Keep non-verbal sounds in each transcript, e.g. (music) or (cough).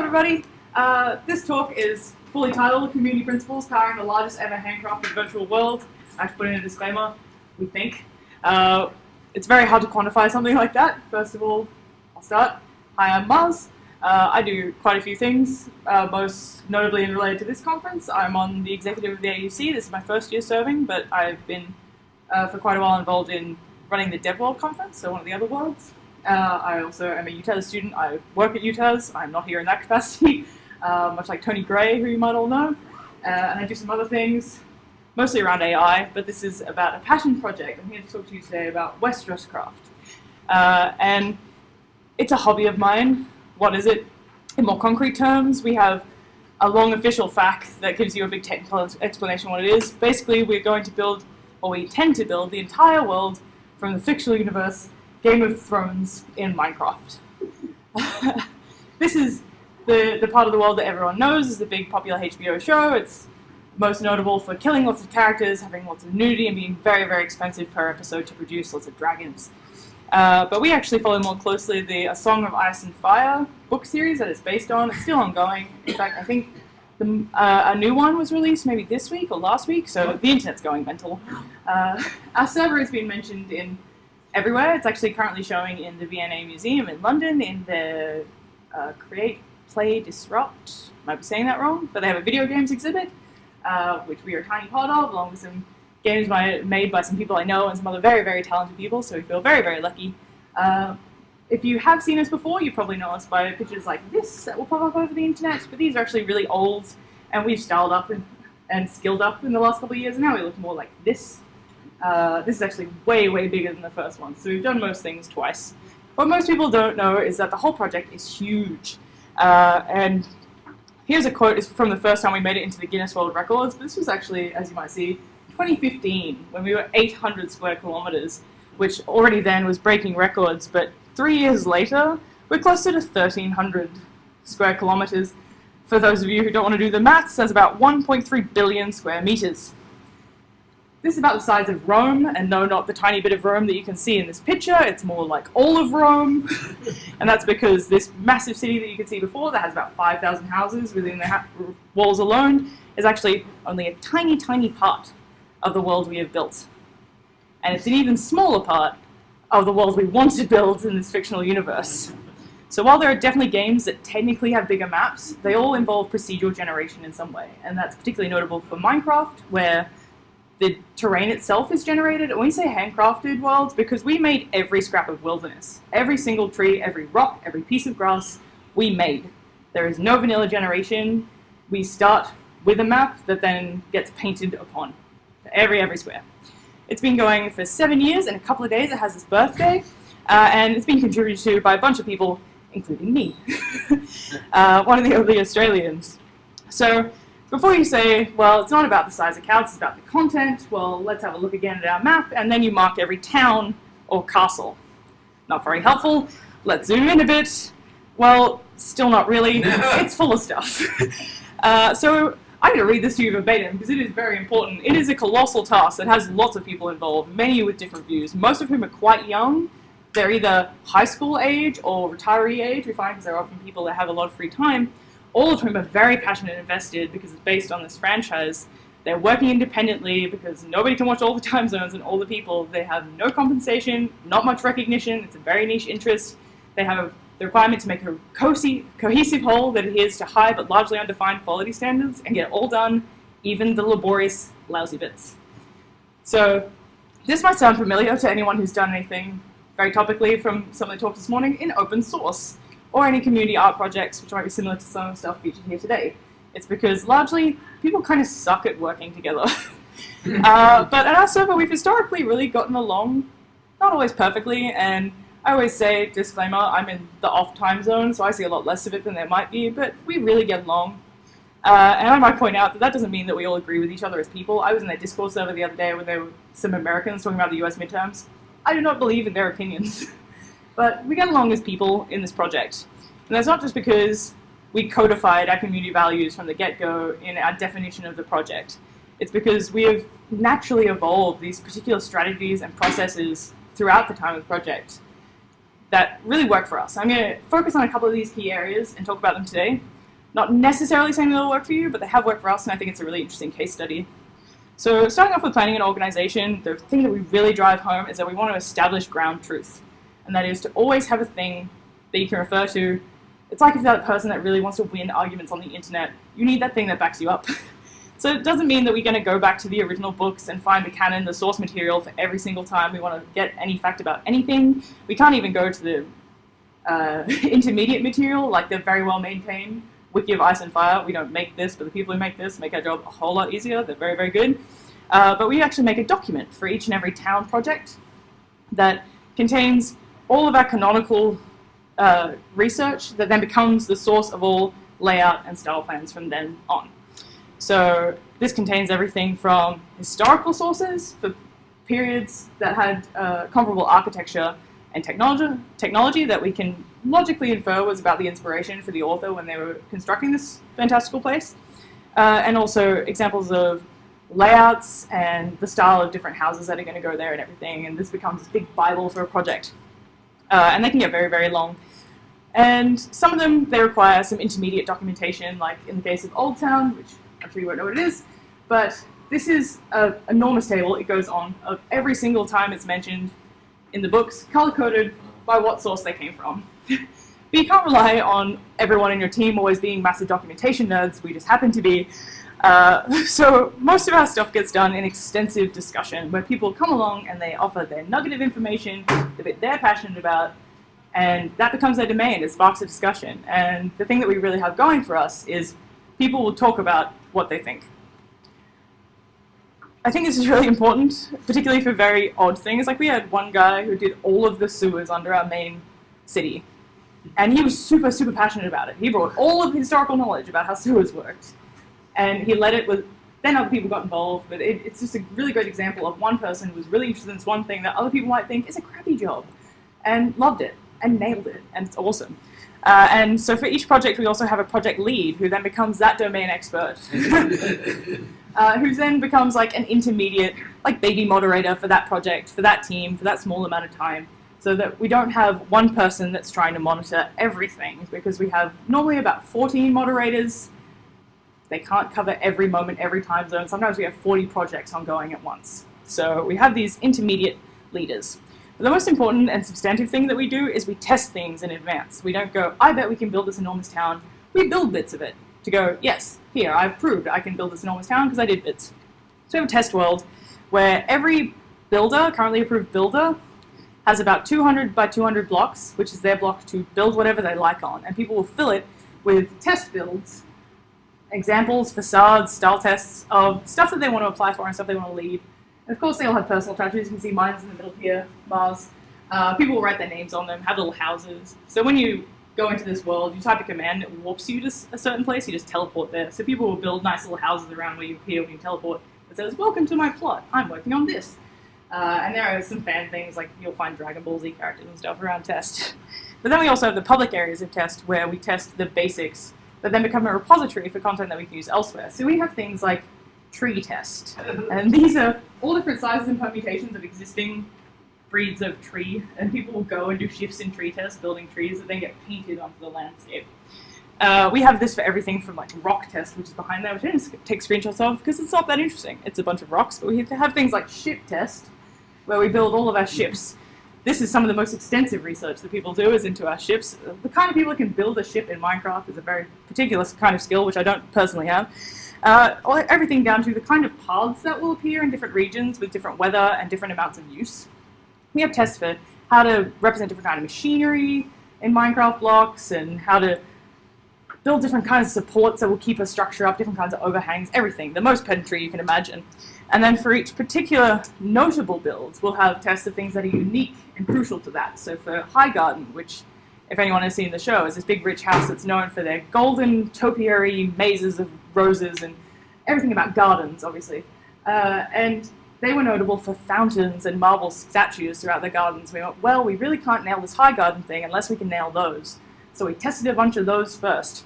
everybody. Uh, this talk is fully titled Community Principles Powering the Largest Ever Handcrafted Virtual World. I have to put in a disclaimer, we think. Uh, it's very hard to quantify something like that. First of all, I'll start. Hi, I'm Mars. Uh, I do quite a few things, uh, most notably in related to this conference. I'm on the executive of the AUC. This is my first year serving, but I've been uh, for quite a while involved in running the DevWorld conference, so one of the other worlds. Uh, I also am a UTAS student. I work at UTAS. I'm not here in that capacity, uh, (laughs) much like Tony Gray, who you might all know. Uh, and I do some other things, mostly around AI, but this is about a passion project. I'm here to talk to you today about Westeros Craft. Uh, and it's a hobby of mine. What is it? In more concrete terms, we have a long official fact that gives you a big technical explanation what it is. Basically, we're going to build, or we intend to build, the entire world from the fictional universe Game of Thrones in Minecraft. (laughs) this is the, the part of the world that everyone knows is the big popular HBO show. It's most notable for killing lots of characters, having lots of nudity, and being very, very expensive per episode to produce lots of dragons. Uh, but we actually follow more closely the A Song of Ice and Fire book series that it's based on. It's still ongoing. In fact, I think the, uh, a new one was released maybe this week or last week, so the internet's going mental. Uh, (laughs) our server has been mentioned in everywhere. It's actually currently showing in the V&A Museum in London in the uh, Create, Play, Disrupt. Might be saying that wrong, but they have a video games exhibit, uh, which we are a tiny part of, along with some games by, made by some people I know and some other very, very talented people, so we feel very, very lucky. Uh, if you have seen us before, you probably know us by pictures like this that will pop up over the internet, but these are actually really old, and we've styled up and, and skilled up in the last couple of years, and now we look more like this. Uh, this is actually way, way bigger than the first one, so we've done most things twice. What most people don't know is that the whole project is huge. Uh, and here's a quote, it's from the first time we made it into the Guinness World Records, this was actually, as you might see, 2015, when we were 800 square kilometers, which already then was breaking records, but three years later, we're closer to 1,300 square kilometers. For those of you who don't want to do the maths, that's about 1.3 billion square meters. This is about the size of Rome, and no, not the tiny bit of Rome that you can see in this picture. It's more like all of Rome, (laughs) and that's because this massive city that you can see before that has about 5,000 houses within the walls alone is actually only a tiny, tiny part of the world we have built. And it's an even smaller part of the world we want to build in this fictional universe. So while there are definitely games that technically have bigger maps, they all involve procedural generation in some way. And that's particularly notable for Minecraft, where the terrain itself is generated. And we say handcrafted worlds because we made every scrap of wilderness. Every single tree, every rock, every piece of grass, we made. There is no vanilla generation. We start with a map that then gets painted upon every, every square. It's been going for seven years. In a couple of days, it has its birthday. Uh, and it's been contributed to by a bunch of people, including me, (laughs) uh, one of the early Australians. So before you say, well, it's not about the size of counts, it's about the content, well, let's have a look again at our map, and then you mark every town or castle. Not very helpful. Let's zoom in a bit. Well, still not really. (laughs) it's full of stuff. (laughs) Uh, so I'm going to read this to you verbatim because it is very important. It is a colossal task that has lots of people involved, many with different views, most of whom are quite young. They're either high school age or retiree age, we find, because they're often people that have a lot of free time all of whom are very passionate and invested because it's based on this franchise. They're working independently because nobody can watch all the time zones and all the people. They have no compensation, not much recognition. It's a very niche interest. They have the requirement to make a cohesive whole that adheres to high but largely undefined quality standards and get it all done, even the laborious, lousy bits. So this might sound familiar to anyone who's done anything very topically from some of the talks this morning in open source or any community art projects, which might be similar to some of the stuff featured here today. It's because largely people kind of suck at working together. (laughs) uh, but at our server, we've historically really gotten along, not always perfectly, and I always say, disclaimer, I'm in the off time zone, so I see a lot less of it than there might be, but we really get along. Uh, and I might point out that that doesn't mean that we all agree with each other as people. I was in their Discord server the other day when there were some Americans talking about the US midterms. I do not believe in their opinions. (laughs) But we get along as people in this project. And that's not just because we codified our community values from the get-go in our definition of the project. It's because we have naturally evolved these particular strategies and processes throughout the time of the project. that really work for us. I'm going to focus on a couple of these key areas and talk about them today. Not necessarily saying they'll work for you, but they have worked for us, and I think it's a really interesting case study. So starting off with planning an organization, the thing that we really drive home is that we want to establish ground truth. And that is to always have a thing that you can refer to. It's like if you're that person that really wants to win arguments on the internet, you need that thing that backs you up. (laughs) so it doesn't mean that we're going to go back to the original books and find the canon, the source material for every single time we want to get any fact about anything. We can't even go to the uh, (laughs) intermediate material, like the very well maintained Wiki of Ice and Fire. We don't make this, but the people who make this make our job a whole lot easier. They're very, very good. Uh, but we actually make a document for each and every town project that contains all of our canonical uh, research that then becomes the source of all layout and style plans from then on. So this contains everything from historical sources for periods that had uh, comparable architecture and technology, technology that we can logically infer was about the inspiration for the author when they were constructing this fantastical place, uh, and also examples of layouts and the style of different houses that are going to go there and everything, and this becomes this big bible for a project. Uh, and they can get very, very long. And some of them, they require some intermediate documentation, like in the case of Old Town, which I'm sure you won't know what it is, but this is an enormous table. It goes on of every single time it's mentioned in the books, color-coded by what source they came from. (laughs) but you can't rely on everyone in your team always being massive documentation nerds. We just happen to be. Uh, (laughs) so most of our stuff gets done in extensive discussion where people come along and they offer their nugget of information, the bit they're passionate about, and that becomes their domain. It sparks a discussion. And the thing that we really have going for us is people will talk about what they think. I think this is really important, particularly for very odd things. Like we had one guy who did all of the sewers under our main city. And he was super, super passionate about it. He brought all of historical knowledge about how sewers worked. And he led it with, then other people got involved, but it, it's just a really great example of one person who was really interested in this one thing that other people might think is a crappy job. And loved it, and nailed it, and it's awesome. Uh, and so for each project, we also have a project lead who then becomes that domain expert. (laughs) uh, who then becomes like an intermediate, like baby moderator for that project, for that team, for that small amount of time so that we don't have one person that's trying to monitor everything because we have normally about 14 moderators. They can't cover every moment, every time zone. Sometimes we have 40 projects ongoing at once. So we have these intermediate leaders. But the most important and substantive thing that we do is we test things in advance. We don't go, I bet we can build this enormous town. We build bits of it to go, yes, here, I've proved I can build this enormous town because I did bits. So we have a test world where every builder, currently approved builder, has about 200 by 200 blocks, which is their block to build whatever they like on. And people will fill it with test builds, examples, facades, style tests of stuff that they want to apply for and stuff they want to leave. And of course, they all have personal touches. You can see mine's in the middle here, Mars. Uh, people will write their names on them, have little houses. So when you go into this world, you type a command that warps you to a certain place, you just teleport there. So people will build nice little houses around where you appear when you teleport It says, welcome to my plot, I'm working on this. Uh, and there are some fan things, like you'll find Dragon Ball Z characters and stuff around test. (laughs) But then we also have the public areas of test where we test the basics that then become a repository for content that we can use elsewhere. So we have things like tree test. (laughs) And these are all different sizes and permutations of existing breeds of tree, and people will go and do shifts in tree tests, building trees that then get painted onto the landscape. Uh, we have this for everything from like rock test, which is behind there, which I didn't take screenshots of because it's not that interesting. It's a bunch of rocks, but we have things like ship test, where we build all of our ships. This is some of the most extensive research that people do is into our ships. The kind of people who can build a ship in Minecraft is a very particular kind of skill, which I don't personally have. Uh, everything down to the kind of paths that will appear in different regions with different weather and different amounts of use. We have tests for how to represent different kind of machinery in Minecraft blocks and how to build different kinds of supports that will keep a structure up, different kinds of overhangs, everything, the most pedantry you can imagine. And then for each particular notable build, we'll have tests of things that are unique and crucial to that. So for High Garden, which, if anyone has seen the show, is this big rich house that's known for their golden topiary mazes of roses and everything about gardens, obviously. Uh, and they were notable for fountains and marble statues throughout their gardens. We went, well, we really can't nail this high garden thing unless we can nail those. So we tested a bunch of those first.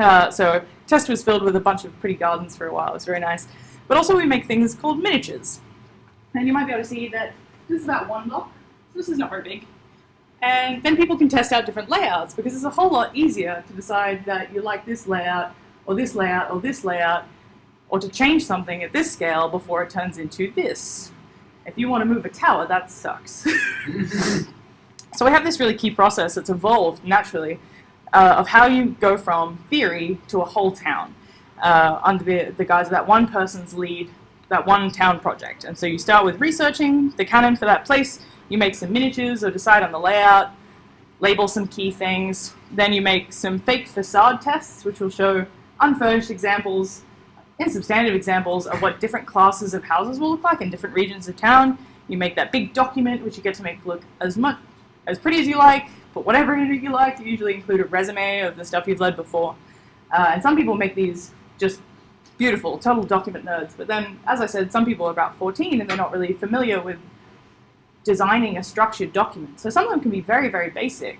Uh, so test was filled with a bunch of pretty gardens for a while. It was very nice. But also we make things called miniatures. And you might be able to see that this is about one block. So this is not very big. And then people can test out different layouts because it's a whole lot easier to decide that you like this layout or this layout or this layout or to change something at this scale before it turns into this. If you want to move a tower, that sucks. (laughs) (laughs) so we have this really key process that's evolved naturally uh, of how you go from theory to a whole town uh, under the, the guise of that one person's lead, that one town project. And so you start with researching the canon for that place, you make some miniatures or decide on the layout, label some key things, then you make some fake facade tests, which will show unfurnished examples and substantive examples of what different classes of houses will look like in different regions of town. You make that big document, which you get to make look as much as pretty as you like, put whatever you like. You usually include a resume of the stuff you've led before. Uh, and some people make these just beautiful, total document nerds. But then, as I said, some people are about 14 and they're not really familiar with designing a structured document. So some of them can be very, very basic,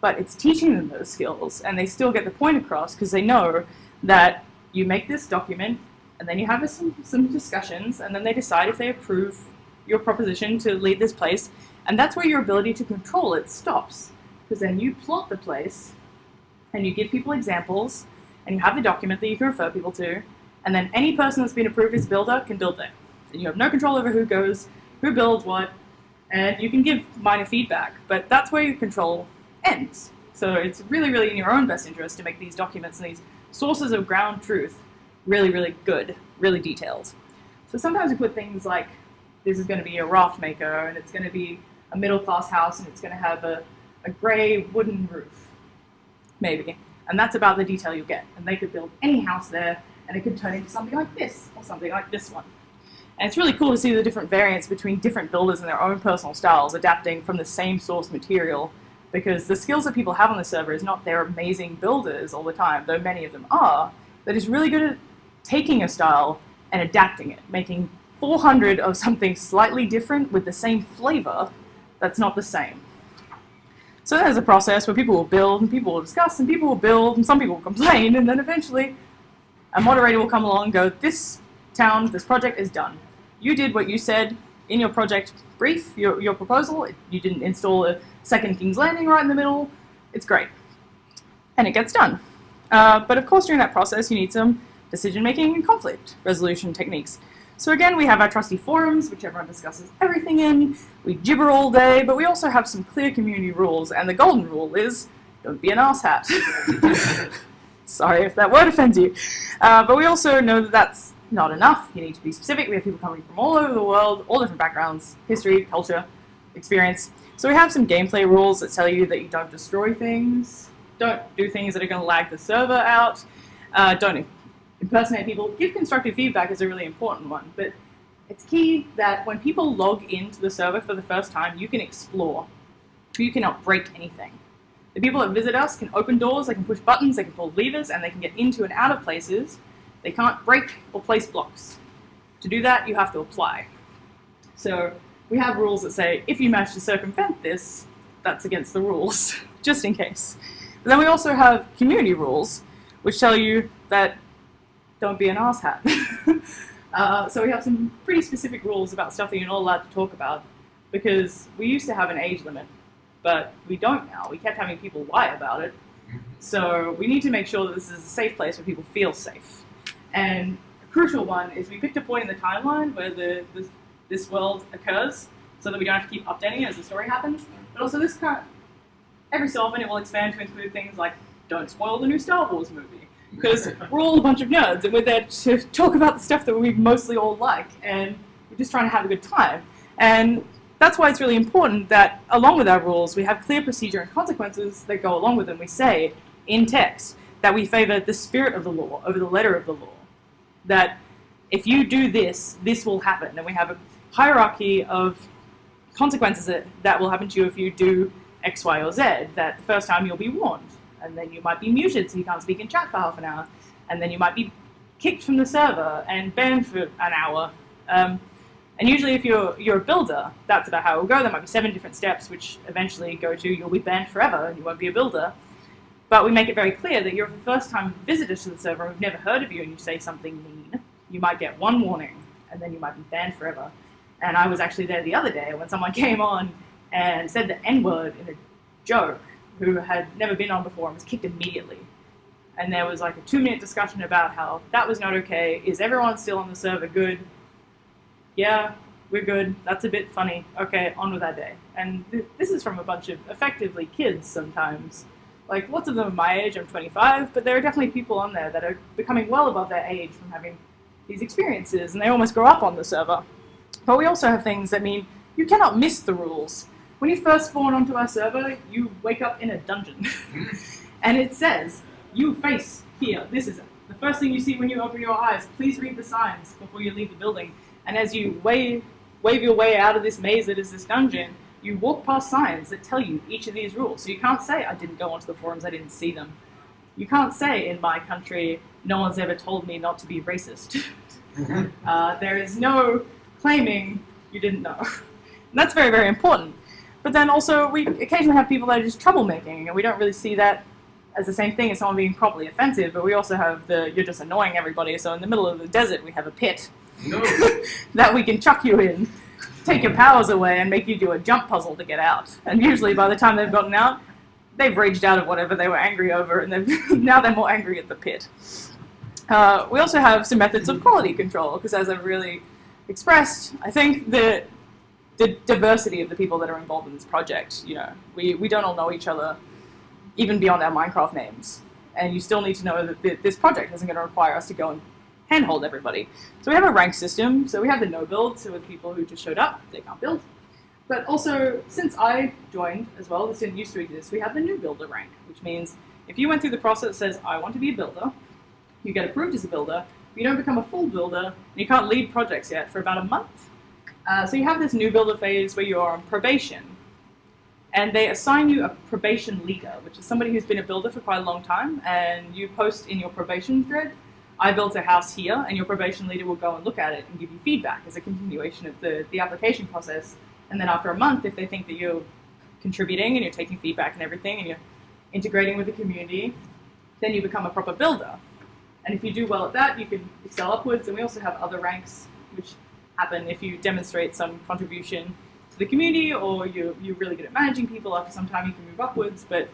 but it's teaching them those skills and they still get the point across because they know that you make this document and then you have some, some discussions and then they decide if they approve your proposition to lead this place and that's where your ability to control it stops because then you plot the place and you give people examples and you have the document that you can refer people to and then any person that's been approved as builder can build there. And you have no control over who goes, who builds what, and you can give minor feedback, but that's where your control ends. So it's really, really in your own best interest to make these documents and these sources of ground truth really, really good, really detailed. So sometimes we put things like this is going to be a raft maker and it's going to be a middle class house and it's going to have a, a gray wooden roof, maybe. And that's about the detail you get. And they could build any house there and it could turn into something like this or something like this one. And it's really cool to see the different variants between different builders and their own personal styles adapting from the same source material because the skills that people have on the server is not they're amazing builders all the time, though many of them are, but is really good at taking a style and adapting it, making 400 of something slightly different with the same flavor that's not the same. So there's a process where people will build and people will discuss and people will build and some people will complain and then eventually a moderator will come along and go, this town, this project is done. You did what you said in your project brief, your, your proposal. You didn't install a second King's Landing right in the middle. It's great. And it gets done. Uh, but of course, during that process, you need some decision-making and conflict resolution techniques. So again, we have our trusty forums, which everyone discusses everything in. We gibber all day, but we also have some clear community rules, and the golden rule is, don't be an asshat. (laughs) Sorry if that word offends you. Uh, but we also know that that's not enough. You need to be specific. We have people coming from all over the world, all different backgrounds, history, culture, experience. So we have some gameplay rules that tell you that you don't destroy things, don't do things that are going to lag the server out, uh, don't impersonate people. Give constructive feedback is a really important one, but it's key that when people log into the server for the first time, you can explore. You cannot break anything. The people that visit us can open doors, they can push buttons, they can pull levers, and they can get into and out of places they can't break or place blocks. To do that, you have to apply. So we have rules that say, if you manage to circumvent this, that's against the rules, (laughs) just in case. But then we also have community rules, which tell you that don't be an asshat. (laughs) uh, so we have some pretty specific rules about stuff that you're not allowed to talk about, because we used to have an age limit, but we don't now. We kept having people lie about it. So we need to make sure that this is a safe place where people feel safe. And a crucial one is we picked a point in the timeline where the, this, this world occurs so that we don't have to keep updating it as the story happens. But also this kind of, every so often it will expand to include things like don't spoil the new Star Wars movie. Because we're all a bunch of nerds and we're there to talk about the stuff that we mostly all like and we're just trying to have a good time. And that's why it's really important that along with our rules we have clear procedure and consequences that go along with them. We say in text that we favor the spirit of the law over the letter of the law that if you do this, this will happen. And we have a hierarchy of consequences that, that will happen to you if you do X, Y, or Z. That the first time you'll be warned, and then you might be muted so you can't speak in chat for half an hour, and then you might be kicked from the server and banned for an hour. Um, and usually if you're, you're a builder, that's about how it will go. There might be seven different steps which eventually go to you'll be banned forever and you won't be a builder. But we make it very clear that you're a first-time visitor to the server and we've never heard of you and you say something mean. You might get one warning and then you might be banned forever. And I was actually there the other day when someone (laughs) came on and said the N-word in a joke who had never been on before and was kicked immediately. And there was like a two minute discussion about how that was not okay. Is everyone still on the server good? Yeah, we're good. That's a bit funny. Okay, on with our day. And th- this is from a bunch of effectively kids sometimes. Like lots of them are my age, I'm 25, but there are definitely people on there that are becoming well above their age from having these experiences, and they almost grow up on the server. But we also have things that mean you cannot miss the rules. When you first spawn onto our server, you wake up in a dungeon. and it says, you face here, this is it. The first thing you see when you open your eyes, please read the signs before you leave the building. And as you wave, wave your way out of this maze that is this dungeon, you walk past signs that tell you each of these rules. So you can't say, I didn't go onto the forums, I didn't see them. You can't say, in my country, no one's ever told me not to be racist. (laughs) uh, there is no claiming you didn't know. (laughs) And that's very, very important. But then also, we occasionally have people that are just troublemaking, and we don't really see that as the same thing as someone being properly offensive, but we also have the you're just annoying everybody. So in the middle of the desert, we have a pit No. (laughs) that we can chuck you in, take your powers away, and make you do a jump puzzle to get out. And usually, by the time they've gotten out, they've raged out of whatever they were angry over, and (laughs) now they're more angry at the pit. Uh, we also have some methods of quality control, because as I've really expressed, I think that the diversity of the people that are involved in this project, you know, we, we don't all know each other, even beyond our Minecraft names. And you still need to know that th- this project isn't going to require us to go and handhold everybody. So we have a rank system. So we have the no build, so with people who just showed up, they can't build. But also, since I joined as well, this didn't used to exist, we have the new builder rank, which means if you went through the process that says, I want to be a builder, you get approved as a builder, but you don't become a full builder, and you can't lead projects yet for about a month. Uh, so you have this new builder phase where you're on probation, and they assign you a probation leader, which is somebody who's been a builder for quite a long time, and you post in your probation thread, I built a house here, and your probation leader will go and look at it and give you feedback as a continuation of the, the application process. And then after a month, if they think that you're contributing and you're taking feedback and everything, and you're integrating with the community, then you become a proper builder. And if you do well at that, you can excel upwards. And we also have other ranks, which happen if you demonstrate some contribution to the community or you're, you're really good at managing people. After some time, you can move upwards. But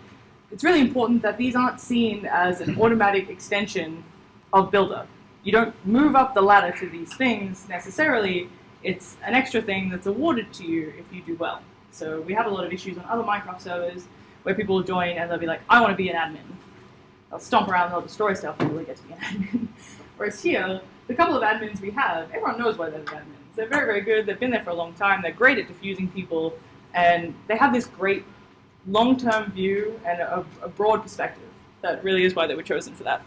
it's really important that these aren't seen as an automatic extension of Builder. You don't move up the ladder to these things necessarily. It's an extra thing that's awarded to you if you do well. So we have a lot of issues on other Minecraft servers where people will join and they'll be like, I want to be an admin. They'll stomp around, and they'll destroy stuff, and really get to be an (laughs) admin. Whereas here, the couple of admins we have, everyone knows why they're the admins. They're very, very good. They've been there for a long time. They're great at diffusing people, and they have this great long-term view and a, a broad perspective. That really is why they were chosen for that.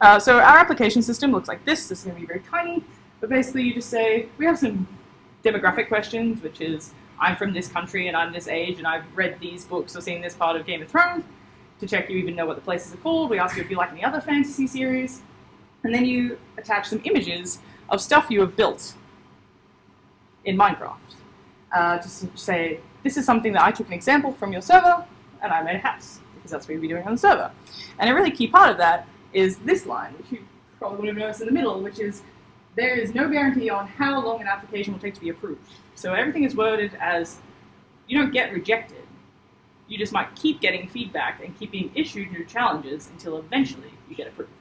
Uh, so our application system looks like this. This is going to be very tiny, but basically you just say, we have some demographic questions, which is, I'm from this country and I'm this age and I've read these books or seen this part of Game of Thrones. To check you even know what the places are called, we ask you if you like any other fantasy series. And then you attach some images of stuff you have built in Minecraft. Uh, just say, this is something that I took an example from your server, and I made a house, because that's what you'd be doing on the server. And a really key part of that is this line, which you probably would have noticed in the middle, which is there is no guarantee on how long an application will take to be approved. So everything is worded as you don't get rejected. You just might keep getting feedback and keep being issued new challenges until eventually you get approved.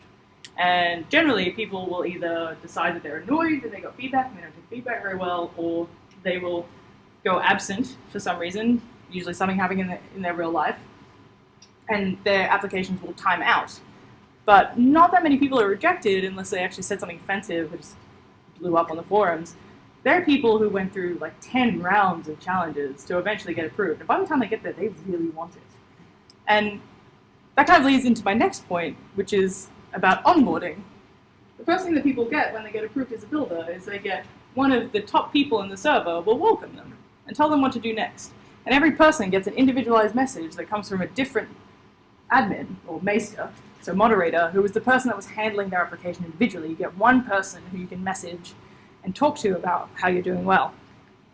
And generally, people will either decide that they're annoyed that they got feedback and they don't take feedback very well, or they will go absent for some reason, usually something happening in, the, in their real life, and their applications will time out. But not that many people are rejected unless they actually said something offensive, which blew up on the forums. There are people who went through like 10 rounds of challenges to eventually get approved. And by the time they get there, they really want it. And that kind of leads into my next point, which is about onboarding. The first thing that people get when they get approved as a builder is they get one of the top people in the server will welcome them and tell them what to do next. And every person gets an individualized message that comes from a different admin or maester, so moderator, who was the person that was handling their application individually. You get one person who you can message and talk to about how you're doing well.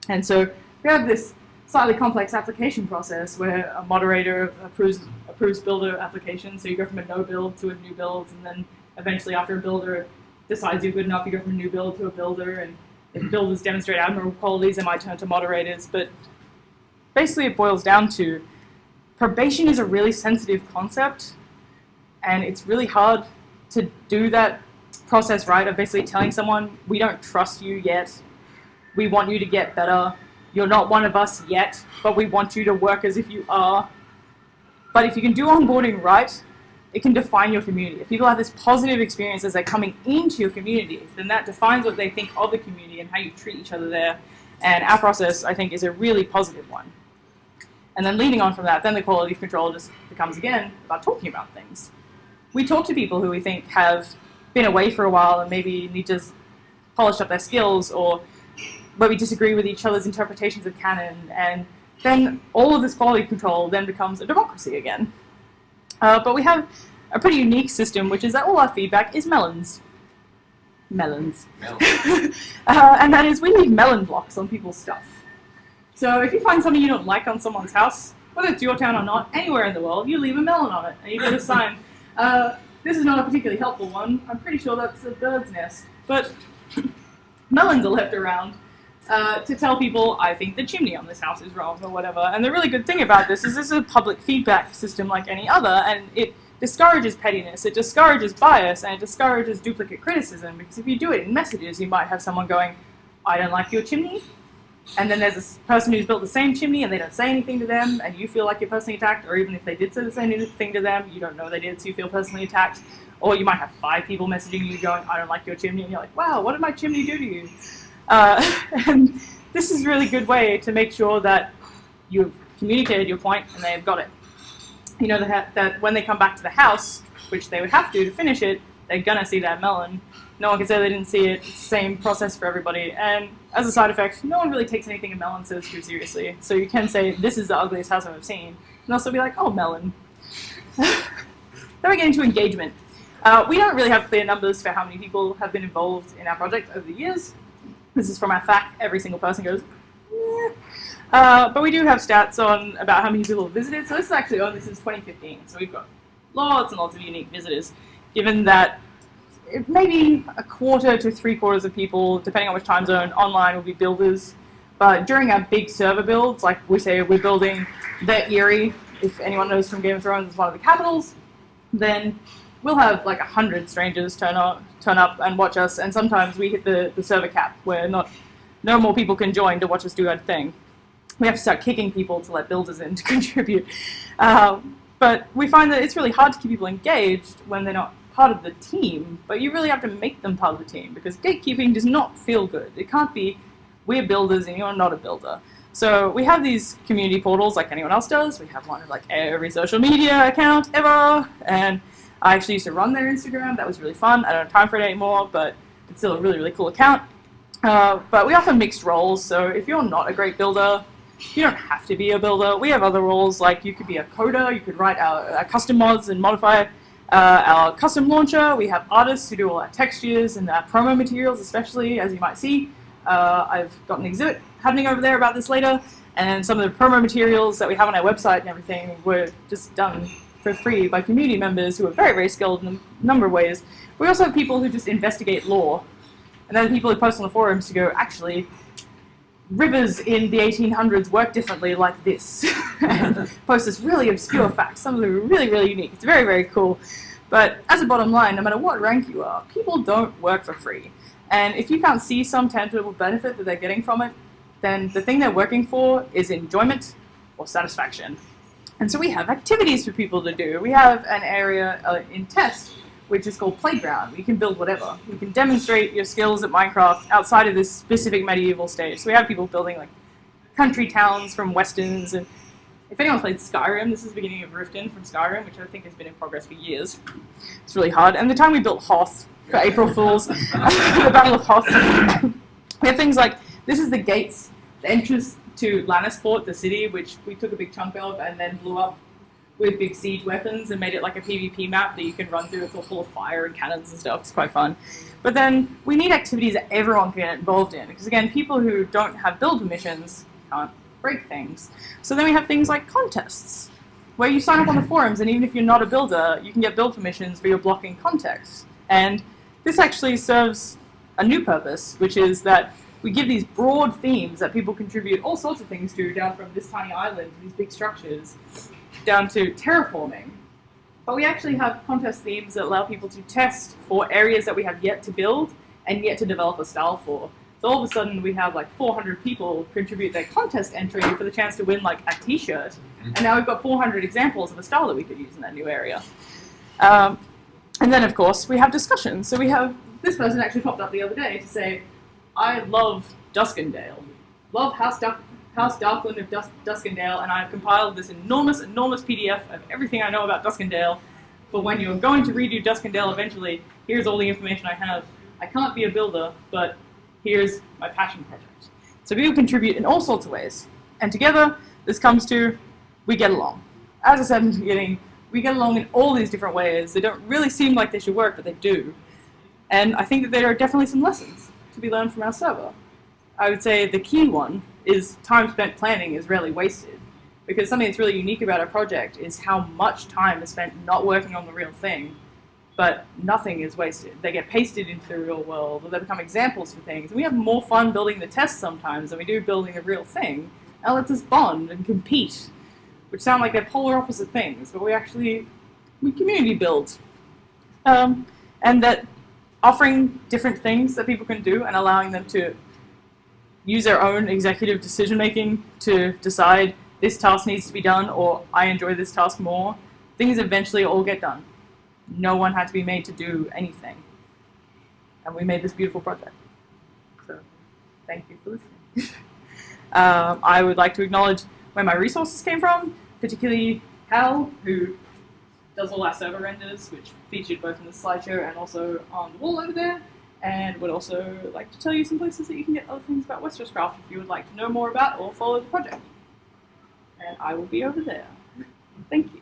And so we have this slightly complex application process where a moderator approves, approves builder applications. So you go from a no build to a new build, and then eventually after a builder decides you're good enough, you go from a new build to a builder, and if (clears throat) builders demonstrate admirable qualities, they might turn to moderators. But basically, it boils down to probation is a really sensitive concept, and it's really hard to do that process right of basically telling someone, we don't trust you yet, we want you to get better, you're not one of us yet, but we want you to work as if you are. But if you can do onboarding right, it can define your community. If people have this positive experience as they're coming into your community, then that defines what they think of the community and how you treat each other there. And our process, I think, is a really positive one. And then leading on from that, then the quality of control just becomes, again, about talking about things. We talk to people who we think have been away for a while and maybe need to polish up their skills or where we disagree with each other's interpretations of canon, and then all of this quality control then becomes a democracy again. Uh, but we have a pretty unique system, which is that all our feedback is melons. Melons. Melon. (laughs) uh, and that is, we leave melon blocks on people's stuff. So if you find something you don't like on someone's house, whether it's your town or not, anywhere in the world, you leave a melon on it, and you get a sign. (laughs) Uh, this is not a particularly helpful one. I'm pretty sure that's a bird's nest. But (laughs) melons are left around uh, to tell people, I think the chimney on this house is wrong or whatever. And the really good thing about this is this is a public feedback system like any other, and it discourages pettiness, it discourages bias, and it discourages duplicate criticism. Because if you do it in messages, you might have someone going, I don't like your chimney. And then there's a person who's built the same chimney and they don't say anything to them, and you feel like you're personally attacked, or even if they did say the same thing to them, you don't know they did, so you feel personally attacked. Or you might have five people messaging you going, I don't like your chimney, and you're like, wow, what did my chimney do to you? Uh, (laughs) and this is a really good way to make sure that you've communicated your point and they've got it. You know that, that when they come back to the house, which they would have to to finish it, they're gonna see that melon. No one can say they didn't see it. It's the same process for everybody. And as a side effect, no one really takes anything a melon says too seriously. So you can say, this is the ugliest house I've seen. And also be like, oh, melon. (laughs) then we get into engagement. Uh, we don't really have clear numbers for how many people have been involved in our project over the years. This is from our FAQ. Every single person goes, yeah. Uh, but we do have stats on about how many people have visited. So this is actually only since 2015. So we've got lots and lots of unique visitors, given that maybe a quarter to three quarters of people, depending on which time zone, online will be builders. But during our big server builds, like we say we're building the Eyrie, if anyone knows from Game of Thrones, it's one of the capitals, then we'll have like a hundred strangers turn up, turn up and watch us, and sometimes we hit the, the server cap where not no more people can join to watch us do our thing. We have to start kicking people to let builders in to (laughs) contribute. Uh, but we find that it's really hard to keep people engaged when they're not part of the team, but you really have to make them part of the team because gatekeeping does not feel good. It can't be we're builders and you're not a builder. So we have these community portals like anyone else does. We have one of like every social media account ever, and I actually used to run their Instagram. That was really fun. I don't have time for it anymore, but it's still a really, really cool account. Uh, but we offer mixed roles, so if you're not a great builder, you don't have to be a builder. We have other roles, like you could be a coder, you could write our, our custom mods and modify uh, our custom launcher. We have artists who do all our textures and our promo materials, especially, as you might see. Uh, I've got an exhibit happening over there about this later, and some of the promo materials that we have on our website and everything were just done for free by community members who are very, very skilled in a number of ways. We also have people who just investigate lore. And then people who post on the forums to go, actually, rivers in the 1800s work differently like this. (laughs) and (laughs) post this really obscure fact. Some of them are really, really unique. It's very, very cool. But as a bottom line, no matter what rank you are, people don't work for free. And if you can't see some tangible benefit that they're getting from it, then the thing they're working for is enjoyment or satisfaction. And so we have activities for people to do. We have an area uh, in test which is called Playground. You can build whatever. You can demonstrate your skills at Minecraft outside of this specific medieval stage. So we have people building like country towns from westerns and if anyone's played Skyrim, this is the beginning of Riften from Skyrim, which I think has been in progress for years. It's really hard. And the time we built Hoth for April Fools, (laughs) the Battle of Hoth, we have things like, this is the gates, the entrance to Lannisport, the city, which we took a big chunk of and then blew up with big siege weapons and made it like a PvP map that you can run through. It's all full of fire and cannons and stuff. It's quite fun. But then we need activities that everyone can get involved in because again, people who don't have build permissions can't break things. So then we have things like contests where you sign up on the forums and even if you're not a builder, you can get build permissions for your blocking context. And this actually serves a new purpose, which is that we give these broad themes that people contribute all sorts of things to down from this tiny island to these big structures. down to terraforming. But we actually have contest themes that allow people to test for areas that we have yet to build and yet to develop a style for. So all of a sudden we have like 400 people contribute their contest entry for the chance to win like a t-shirt. And now we've got 400 examples of a style that we could use in that new area. Um, and then of course we have discussions. So we have, this person actually popped up the other day to say, I love Duskendale. Love House, Duck, House Darklyn of Dusk, Duskendale and I've compiled this enormous, enormous PDF of everything I know about Duskendale But when you're going to redo Duskendale eventually. Here's all the information I have. I can't be a builder, but here's my passion project. So people contribute in all sorts of ways. And together, this comes to, we get along. As I said in the beginning, we get along in all these different ways. They don't really seem like they should work, but they do. And I think that there are definitely some lessons to be learned from our server. I would say the key one is time spent planning is rarely wasted. Because something that's really unique about our project is how much time is spent not working on the real thing but nothing is wasted. They get pasted into the real world, or they become examples for things. And we have more fun building the test sometimes than we do building the real thing. And lets us bond and compete, which sound like they're polar opposite things, but we actually, we community build. Um, and that offering different things that people can do and allowing them to use their own executive decision making to decide this task needs to be done or I enjoy this task more, things eventually all get done no one had to be made to do anything. And we made this beautiful project. So thank you for listening. (laughs) um, I would like to acknowledge where my resources came from, particularly Hal, who does all our server renders, which featured both in the slideshow and also on the wall over there, and would also like to tell you some places that you can get other things about Westeros Craft if you would like to know more about or follow the project. And I will be over there. Thank you.